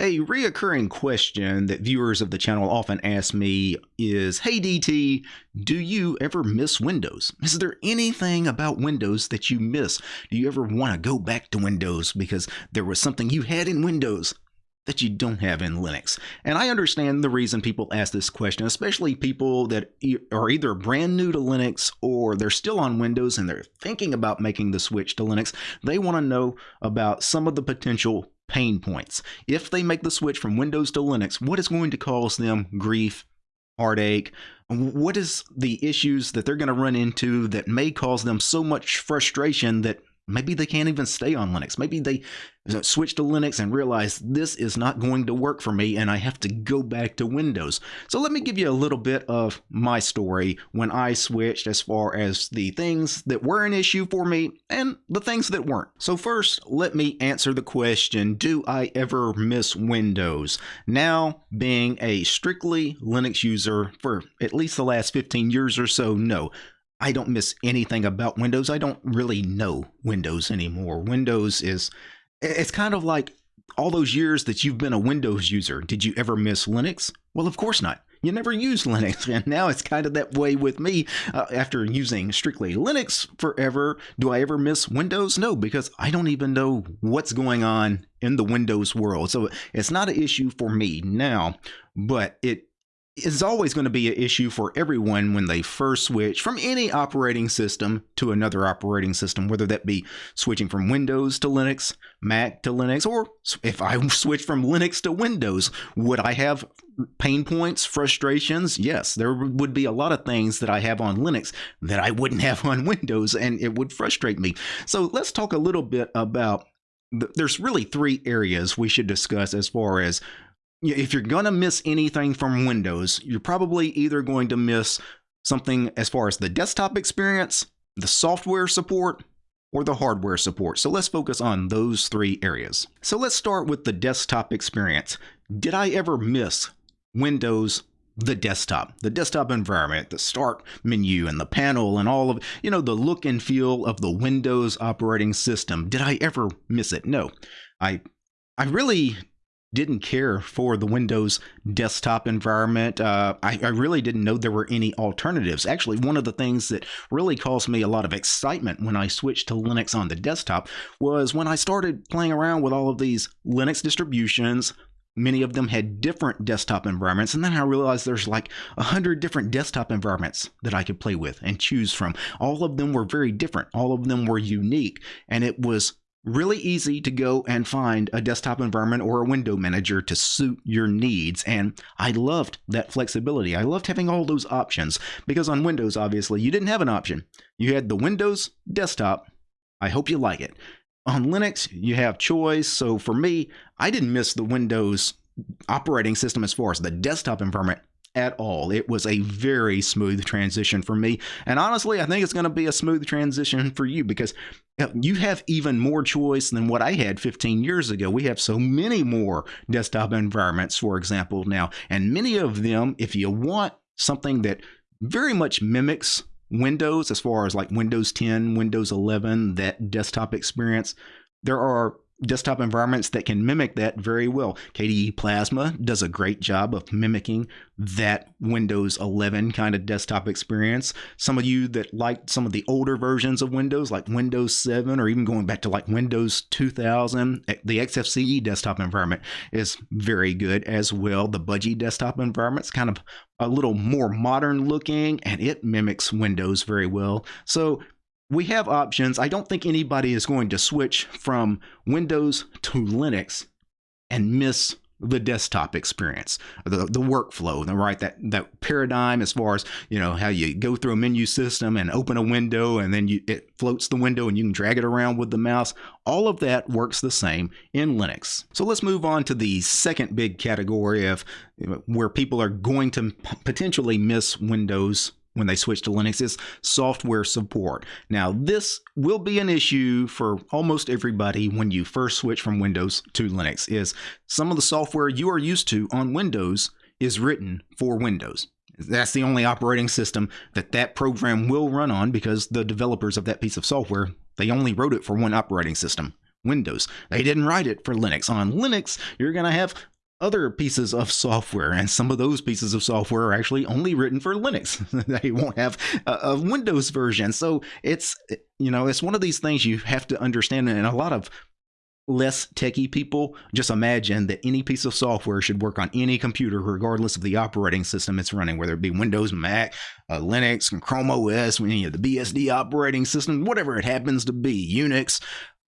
A reoccurring question that viewers of the channel often ask me is Hey DT, do you ever miss Windows? Is there anything about Windows that you miss? Do you ever want to go back to Windows because there was something you had in Windows that you don't have in Linux? And I understand the reason people ask this question, especially people that are either brand new to Linux or they're still on Windows and they're thinking about making the switch to Linux. They want to know about some of the potential pain points. If they make the switch from Windows to Linux, what is going to cause them grief, heartache? What is the issues that they're going to run into that may cause them so much frustration that maybe they can't even stay on Linux? Maybe they switch to Linux and realize this is not going to work for me and I have to go back to Windows. So let me give you a little bit of my story when I switched as far as the things that were an issue for me and the things that weren't. So first, let me answer the question, do I ever miss Windows? Now, being a strictly Linux user for at least the last 15 years or so, no. I don't miss anything about Windows. I don't really know Windows anymore. Windows is it's kind of like all those years that you've been a Windows user. Did you ever miss Linux? Well, of course not. You never used Linux, and now it's kind of that way with me. Uh, after using strictly Linux forever, do I ever miss Windows? No, because I don't even know what's going on in the Windows world. So it's not an issue for me now, but it is always going to be an issue for everyone when they first switch from any operating system to another operating system, whether that be switching from Windows to Linux, Mac to Linux, or if I switch from Linux to Windows, would I have pain points, frustrations? Yes, there would be a lot of things that I have on Linux that I wouldn't have on Windows, and it would frustrate me. So let's talk a little bit about there's really three areas we should discuss as far as if you're going to miss anything from Windows, you're probably either going to miss something as far as the desktop experience, the software support, or the hardware support. So let's focus on those three areas. So let's start with the desktop experience. Did I ever miss Windows the desktop, the desktop environment, the start menu and the panel and all of, you know, the look and feel of the Windows operating system. Did I ever miss it? No. I I really didn't care for the Windows desktop environment. Uh, I, I, really didn't know there were any alternatives. Actually, one of the things that really caused me a lot of excitement when I switched to Linux on the desktop was when I started playing around with all of these Linux distributions. Many of them had different desktop environments, and then I realized there's like a hundred different desktop environments that I could play with and choose from. All of them were very different. All of them were unique, and it was really easy to go and find a desktop environment or a window manager to suit your needs. And I loved that flexibility. I loved having all those options because on Windows, obviously, you didn't have an option. You had the Windows desktop. I hope you like it. On Linux, you have choice. So for me, I didn't miss the Windows operating system as far as the desktop environment at all. It was a very smooth transition for me. And honestly, I think it's going to be a smooth transition for you because uh, you have even more choice than what I had 15 years ago. We have so many more desktop environments, for example, now. And many of them, if you want something that very much mimics Windows, as far as like Windows 10, Windows 11, that desktop experience, there are desktop environments that can mimic that very well. KDE Plasma does a great job of mimicking that Windows 11 kind of desktop experience. Some of you that like some of the older versions of Windows, like Windows 7 or even going back to like Windows 2000, eh, the XFCE desktop environment is very good as well. The Budgie desktop environment is kind of a little more modern looking and it mimics Windows very well. So we have options. I don't think anybody is going to switch from Windows to Linux and miss the desktop experience, the the workflow, the right that that paradigm as far as you know how you go through a menu system and open a window and then you it floats the window and you can drag it around with the mouse. All of that works the same in Linux. So let's move on to the second big category of where people are going to potentially miss Windows when they switch to Linux is software support. Now, this will be an issue for almost everybody when you first switch from Windows to Linux is some of the software you are used to on Windows is written for Windows. That's the only operating system that that program will run on because the developers of that piece of software, they only wrote it for one operating system, Windows. They didn't write it for Linux. On Linux, you're going to have other pieces of software, and some of those pieces of software are actually only written for Linux. they won't have a, a, Windows version. So it's, you know, it's one of these things you have to understand, and a lot of less techie people just imagine that any piece of software should work on any computer regardless of the operating system it's running whether it be windows mac uh, linux chrome os you know, the bsd operating system whatever it happens to be unix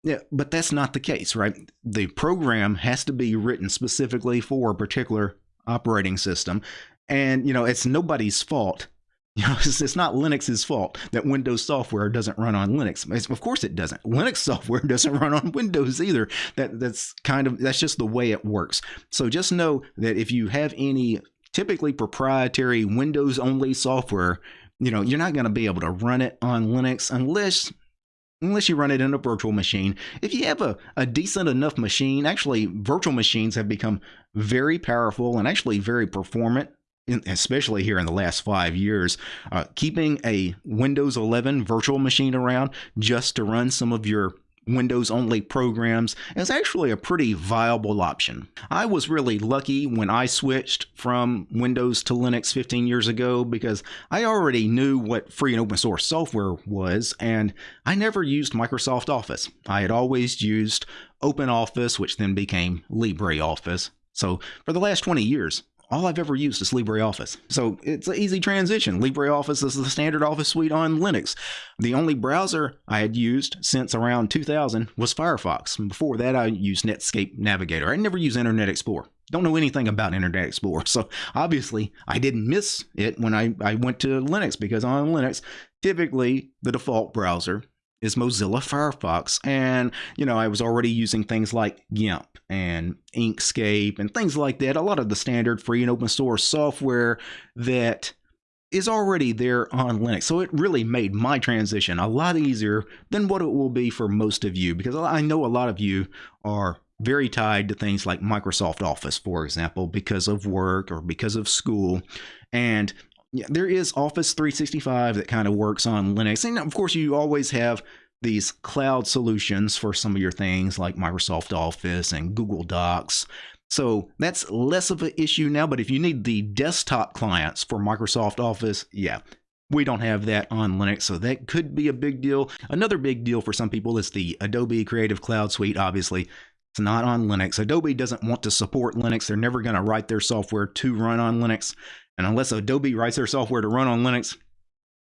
yeah, but that's not the case, right? The program has to be written specifically for a particular operating system. And, you know, it's nobody's fault. You know, it's, it's not Linux's fault that Windows software doesn't run on Linux. It's, of course it doesn't. Linux software doesn't run on Windows either. That that's kind of that's just the way it works. So just know that if you have any typically proprietary Windows only software, you know, you're not going to be able to run it on Linux unless unless you run it in a virtual machine. If you have a, a decent enough machine, actually, virtual machines have become very powerful and actually very performant. especially here in the last five years, uh, keeping a Windows 11 virtual machine around just to run some of your Windows only programs is actually a pretty viable option. I was really lucky when I switched from Windows to Linux 15 years ago because I already knew what free and open source software was, and I never used Microsoft Office. I had always used OpenOffice, which then became LibreOffice. So for the last 20 years, all I've ever used is LibreOffice. So it's an easy transition. LibreOffice is the standard office suite on Linux. The only browser I had used since around 2000 was Firefox. Before that, I used Netscape Navigator. I never used Internet Explorer. Don't know anything about Internet Explorer. So obviously, I didn't miss it when I, I went to Linux because on Linux, typically the default browser is Mozilla Firefox. And, you know, I was already using things like GIMP and Inkscape and things like that. A lot of the standard free and open source software that is already there on Linux. So it really made my transition a lot easier than what it will be for most of you because I know a lot of you are very tied to things like Microsoft Office, for example, because of work or because of school. And yeah, there is Office 365 that kind of works on Linux. And of course, you always have these cloud solutions for some of your things like Microsoft Office and Google Docs. So that's less of an issue now. But if you need the desktop clients for Microsoft Office, yeah, we don't have that on Linux, so that could be a big deal. Another big deal for some people is the Adobe Creative Cloud Suite. Obviously, it's not on Linux. Adobe doesn't want to support Linux. They're never going to write their software to run on Linux. And unless Adobe writes their software to run on Linux,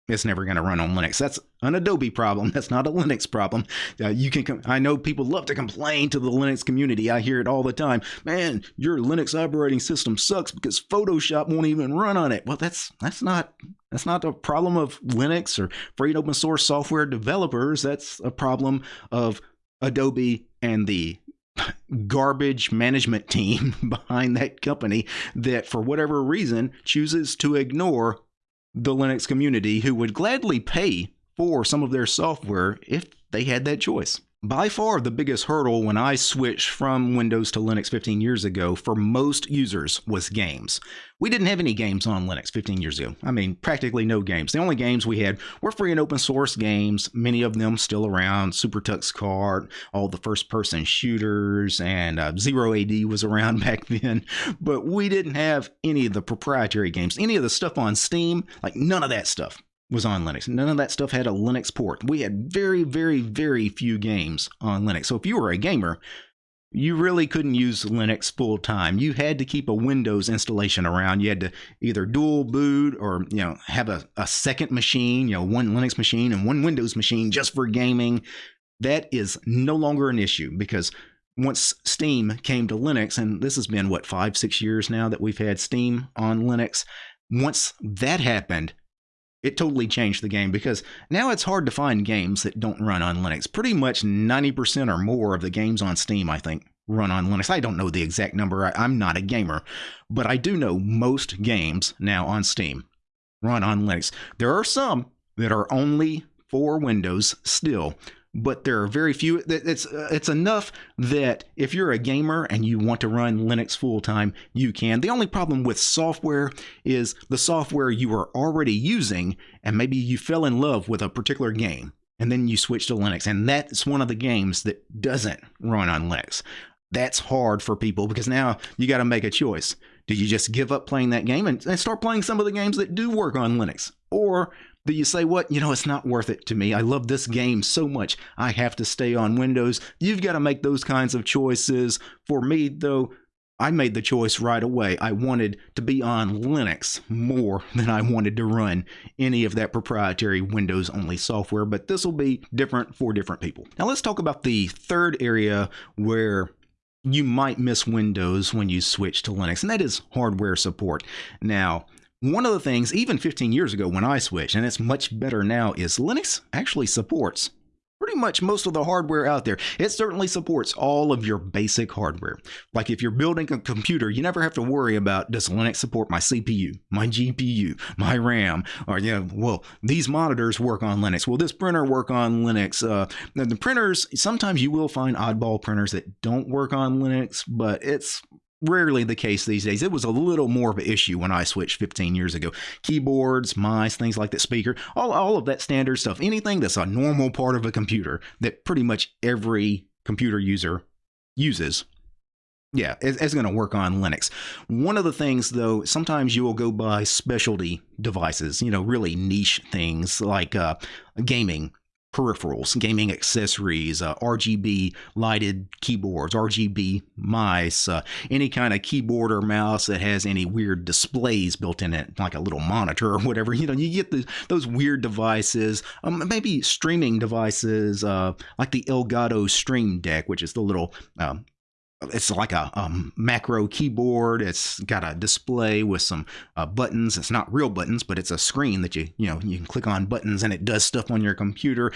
it's never going to run on Linux. That's an Adobe problem. That's not a Linux problem. Uh, you can. I know people love to complain to the Linux community. I hear it all the time. Man, your Linux operating system sucks because Photoshop won't even run on it. Well, that's that's not that's not a problem of Linux or free and open source software developers. That's a problem of Adobe and the garbage management team behind that company that, for whatever reason, chooses to ignore the Linux community who would gladly pay for some of their software if they had that choice. By far, the biggest hurdle when I switched from Windows to Linux 15 years ago for most users was games. We didn't have any games on Linux 15 years ago. I mean, practically no games. The only games we had were free and open source games, many of them still around. Super Tux Kart, all the first person shooters, and uh, Zero AD was around back then. But we didn't have any of the proprietary games, any of the stuff on Steam, like none of that stuff was on Linux. None of that stuff had a Linux port. We had very, very, very few games on Linux. So if you were a gamer, you really couldn't use Linux full time. You had to keep a Windows installation around. You had to either dual boot or you know have a, a second machine, you know, one Linux machine and one Windows machine just for gaming. That is no longer an issue because once Steam came to Linux, and this has been what five, six years now that we've had Steam on Linux. Once that happened, it totally changed the game because now it's hard to find games that don't run on Linux. Pretty much 90% or more of the games on Steam, I think, run on Linux. I don't know the exact number. I, am not a gamer, but I do know most games now on Steam run on Linux. There are some that are only for Windows still, but there are very few. It's uh, it's enough that if you're a gamer and you want to run Linux full time, you can. The only problem with software is the software you are already using, and maybe you fell in love with a particular game and then you switch to Linux. And that's one of the games that doesn't run on Linux. That's hard for people because now you got to make a choice. Do you just give up playing that game and, and start playing some of the games that do work on Linux? Or do you say, what, you know, it's not worth it to me. I love this game so much. I have to stay on Windows. You've got to make those kinds of choices. For me, though, I made the choice right away. I wanted to be on Linux more than I wanted to run any of that proprietary Windows only software, but this will be different for different people. Now let's talk about the third area where you might miss Windows when you switch to Linux, and that is hardware support. Now, one of the things, even 15 years ago when I switched, and it's much better now, is Linux actually supports pretty much most of the hardware out there. It certainly supports all of your basic hardware. Like if you're building a computer, you never have to worry about does Linux support my CPU, my GPU, my RAM, or you know, well, these monitors work on Linux. Will this printer work on Linux? Uh, the printers, sometimes you will find oddball printers that don't work on Linux, but it's rarely the case these days. It was a little more of an issue when I switched 15 years ago. Keyboards, mice, things like that, speaker, all, all of that standard stuff, anything that's a normal part of a computer that pretty much every computer user uses. Yeah, it's, going to work on Linux. One of the things, though, sometimes you will go buy specialty devices, you know, really niche things like uh, gaming peripherals, gaming accessories, uh, RGB lighted keyboards, RGB mice, uh, any kind of keyboard or mouse that has any weird displays built in it, like a little monitor or whatever. You know, you get the, those weird devices, um, maybe streaming devices uh, like the Elgato Stream Deck, which is the little um, it's like a um, macro keyboard. It's got a display with some uh, buttons. It's not real buttons, but it's a screen that you you know you can click on buttons and it does stuff on your computer.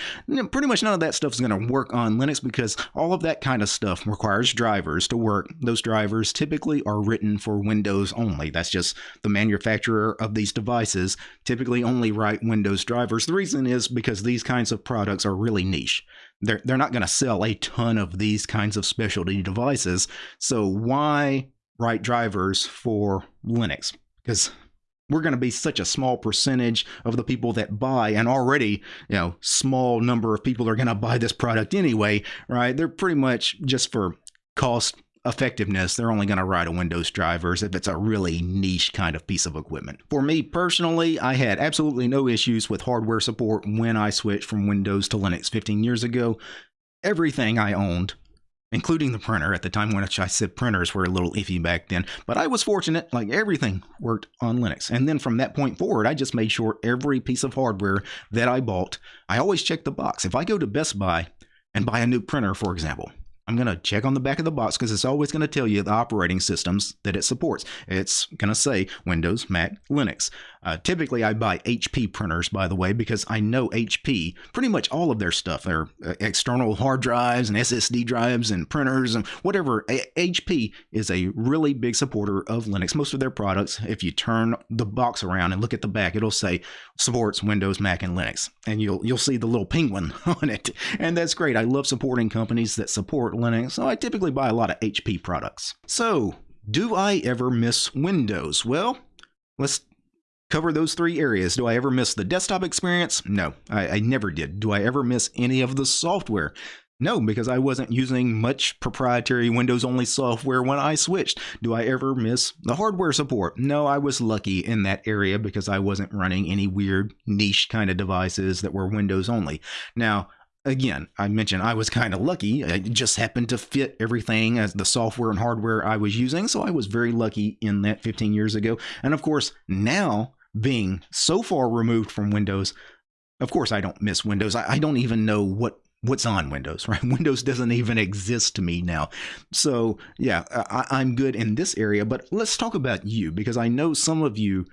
pretty much none of that stuff is going to work on Linux because all of that kind of stuff requires drivers to work. Those drivers typically are written for Windows only. That's just the manufacturer of these devices typically only write Windows drivers. The reason is because these kinds of products are really niche they're, they're not going to sell a ton of these kinds of specialty devices. So why write drivers for Linux? Because we're going to be such a small percentage of the people that buy and already you know small number of people are going to buy this product anyway right they're pretty much just for cost effectiveness, they're only going to write a Windows drivers if it's a really niche kind of piece of equipment. For me personally, I had absolutely no issues with hardware support when I switched from Windows to Linux 15 years ago. Everything I owned including the printer at the time when I said printers were a little iffy back then. But I was fortunate, like everything worked on Linux. And then from that point forward, I just made sure every piece of hardware that I bought, I always check the box. If I go to Best Buy and buy a new printer, for example, I'm going to check on the back of the box because it's always going to tell you the operating systems that it supports. It's going to say Windows, Mac, Linux. Uh, typically, I buy HP printers, by the way, because I know HP, pretty much all of their stuff, their uh, external hard drives and SSD drives and printers and whatever. A- HP is a really big supporter of Linux. Most of their products, if you turn the box around and look at the back, it'll say supports Windows, Mac, and Linux, and you'll you'll see the little penguin on it, and that's great. I love supporting companies that support Linux, so I typically buy a lot of HP products. So, do I ever miss Windows? Well, let's cover those three areas. Do I ever miss the desktop experience? No, I, I, never did. Do I ever miss any of the software? No, because I wasn't using much proprietary Windows only software when I switched. Do I ever miss the hardware support? No, I was lucky in that area because I wasn't running any weird niche kind of devices that were Windows only. Now, again, I mentioned I was kind of lucky. It just happened to fit everything as the software and hardware I was using. So I was very lucky in that 15 years ago. And of course, now being so far removed from Windows, of course I don't miss Windows. I, I don't even know what what's on Windows, right? Windows doesn't even exist to me now. So, yeah, I, am good in this area, but let's talk about you because I know some of you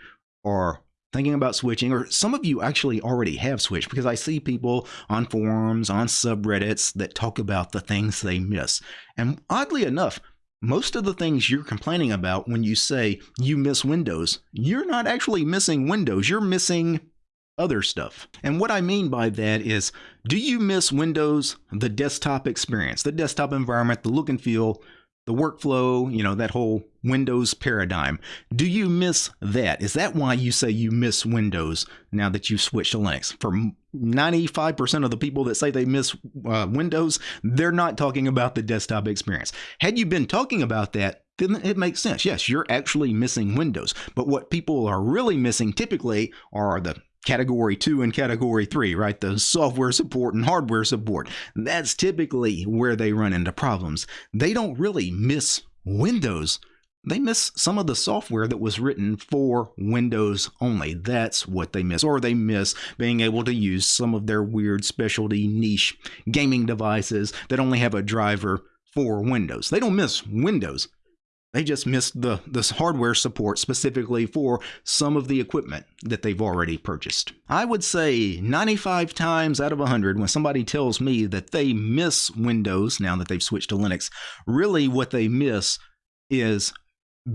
are thinking about switching, or some of you actually already have switched because I see people on forums, on subreddits that talk about the things they miss. And oddly enough, most of the things you're complaining about when you say you miss Windows, you're not actually missing Windows, you're missing other stuff. And what I mean by that is do you miss Windows, the desktop experience, the desktop environment, the look and feel, the workflow, you know, that whole Windows paradigm. Do you miss that? Is that why you say you miss Windows now that you've switched to Linux? For 95% of the people that say they miss uh, Windows, they're not talking about the desktop experience. Had you been talking about that, then it makes sense. Yes, you're actually missing Windows. But what people are really missing typically are the category two and category three, right? The software support and hardware support. That's typically where they run into problems. They don't really miss Windows. They miss some of the software that was written for Windows only. That's what they miss. Or they miss being able to use some of their weird specialty niche gaming devices that only have a driver for Windows. They don't miss Windows. They just missed the this hardware support specifically for some of the equipment that they've already purchased. I would say 95 times out of 100 when somebody tells me that they miss Windows now that they've switched to Linux, really what they miss is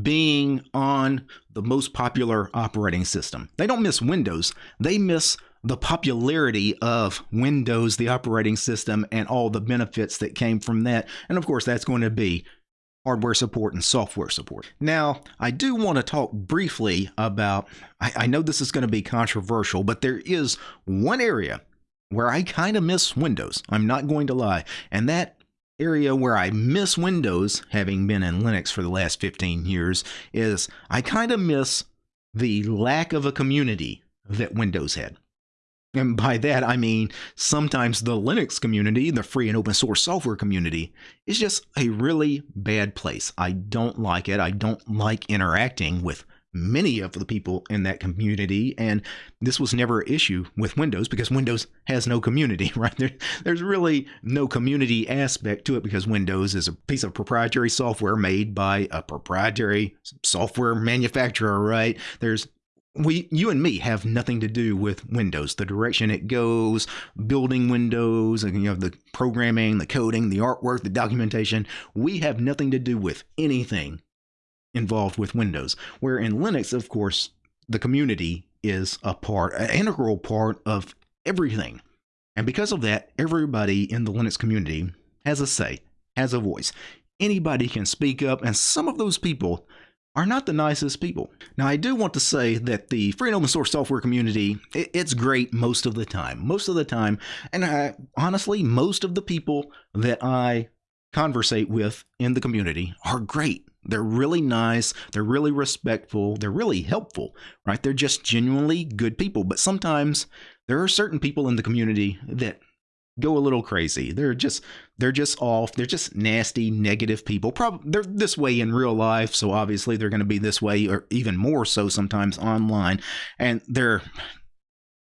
being on the most popular operating system. They don't miss Windows, they miss the popularity of Windows, the operating system, and all the benefits that came from that. And of course, that's going to be hardware support and software support. Now, I do want to talk briefly about, I, I know this is going to be controversial, but there is one area where I kind of miss Windows. I'm not going to lie. And that area where I miss Windows, having been in Linux for the last 15 years, is I kind of miss the lack of a community that Windows had. And by that, I mean sometimes the Linux community, the free and open source software community, is just a really bad place. I don't like it. I don't like interacting with many of the people in that community. And this was never an issue with Windows because Windows has no community, right? There, there's really no community aspect to it because Windows is a piece of proprietary software made by a proprietary software manufacturer, right? There's we you and me have nothing to do with windows. The direction it goes building windows and you know the programming the coding the artwork the documentation we have nothing to do with anything involved with windows. Where in linux of course the community is a part an integral part of everything. And because of that everybody in the linux community has a say has a voice. Anybody can speak up and some of those people are not the nicest people. Now, I do want to say that the free and open source software community, it's great most of the time. Most of the time. And I, honestly, most of the people that I conversate with in the community are great. They're really nice. They're really respectful. They're really helpful, right? They're just genuinely good people. But sometimes there are certain people in the community that go a little crazy. They're just they're just off. They're just nasty, negative people. Probably they're this way in real life, so obviously they're going to be this way or even more so sometimes online. And they're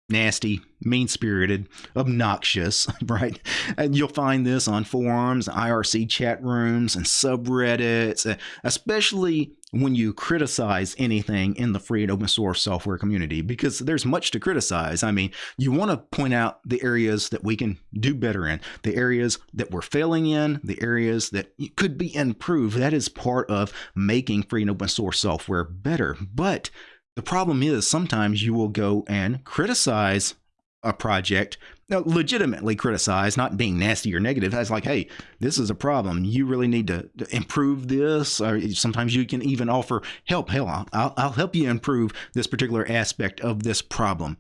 nasty, mean spirited, obnoxious, right? And you'll find this on forums, IRC chat rooms, and subreddits, eh, especially when you criticize anything in the free and open source software community, because there's much to criticize. I mean, you want to point out the areas that we can do better in, the areas that we're failing in, the areas that could be improved. That is part of making free and open source software better. But the problem is sometimes you will go and criticize a project, now, legitimately criticize, not being nasty or negative. That's like, hey, this is a problem. You really need to, to improve this. Or sometimes you can even offer help. Hell, I'll, I'll help you improve this particular aspect of this problem.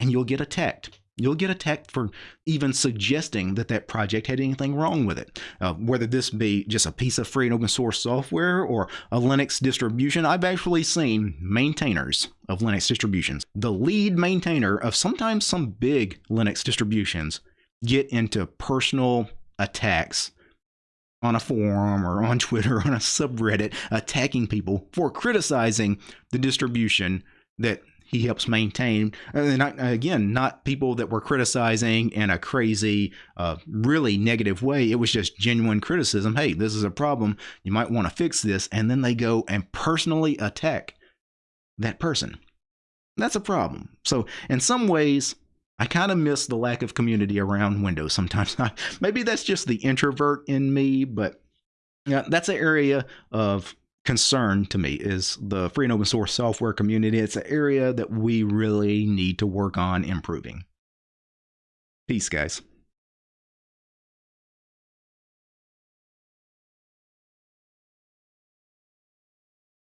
And you'll get attacked. You'll get attacked for even suggesting that that project had anything wrong with it. Uh, whether this be just a piece of free and open source software or a Linux distribution, I've actually seen maintainers of Linux distributions, the lead maintainer of sometimes some big Linux distributions, get into personal attacks on a forum or on Twitter or on a subreddit attacking people for criticizing the distribution that he helps maintain. And again, not people that were criticizing in a crazy, uh, really negative way. It was just genuine criticism. Hey, this is a problem. You might want to fix this. And then they go and personally attack that person. That's a problem. So, in some ways, I kind of miss the lack of community around Windows sometimes. Maybe that's just the introvert in me, but yeah, that's an area of concern to me is the free and open source software community. It's an area that we really need to work on improving. Peace, guys.